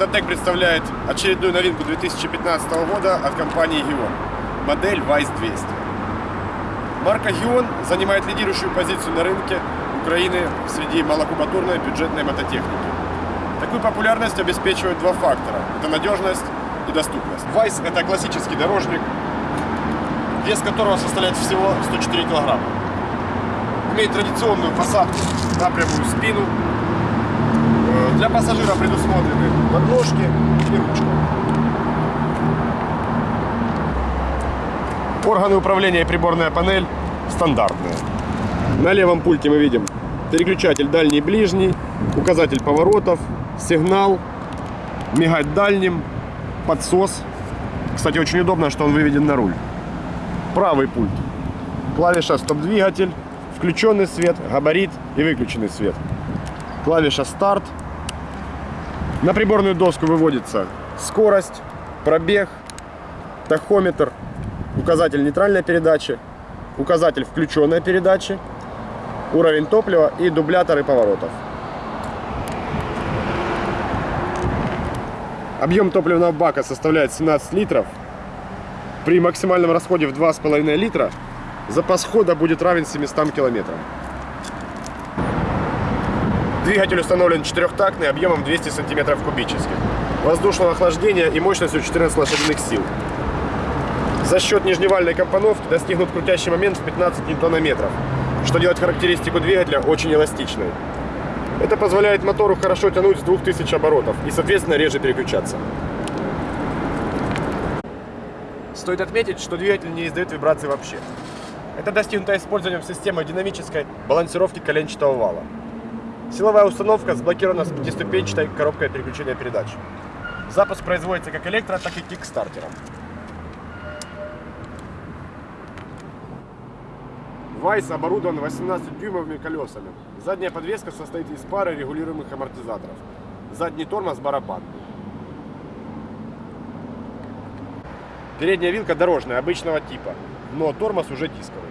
Мототек представляет очередную новинку 2015 года от компании Gion. Модель Vice 200. Марка Gion занимает лидирующую позицию на рынке Украины среди малокубатурной бюджетной мототехники. Такую популярность обеспечивают два фактора. Это надежность и доступность. Vice это классический дорожник, вес которого составляет всего 104 килограмма. Имеет традиционную посадку на прямую спину. Для пассажира предусмотрены подножки и ручка. Органы управления и приборная панель стандартные. На левом пульте мы видим переключатель дальний и ближний, указатель поворотов, сигнал, мигать дальним, подсос. Кстати, очень удобно, что он выведен на руль. Правый пульт. Клавиша стоп-двигатель, включенный свет, габарит и выключенный свет. Клавиша старт. На приборную доску выводится скорость, пробег, тахометр, указатель нейтральной передачи, указатель включенной передачи, уровень топлива и дубляторы поворотов. Объем топливного бака составляет 17 литров. При максимальном расходе в 2,5 литра запас хода будет равен 700 километрам. Двигатель установлен четырехтактный объемом 200 сантиметров кубических. Воздушного охлаждения и мощностью 14 лошадиных сил. За счет нижневальной компоновки достигнут крутящий момент в 15 ньютонометров, что делает характеристику двигателя очень эластичной. Это позволяет мотору хорошо тянуть с 2000 оборотов и, соответственно, реже переключаться. Стоит отметить, что двигатель не издает вибрации вообще. Это достигнуто использованием системы динамической балансировки коленчатого вала. Силовая установка сблокирована с пятиступенчатой коробкой переключения передач. Запуск производится как электро, так и кикстартером. Вайс оборудован 18-дюймовыми колесами. Задняя подвеска состоит из пары регулируемых амортизаторов. Задний тормоз барабанный. Передняя вилка дорожная, обычного типа, но тормоз уже дисковый.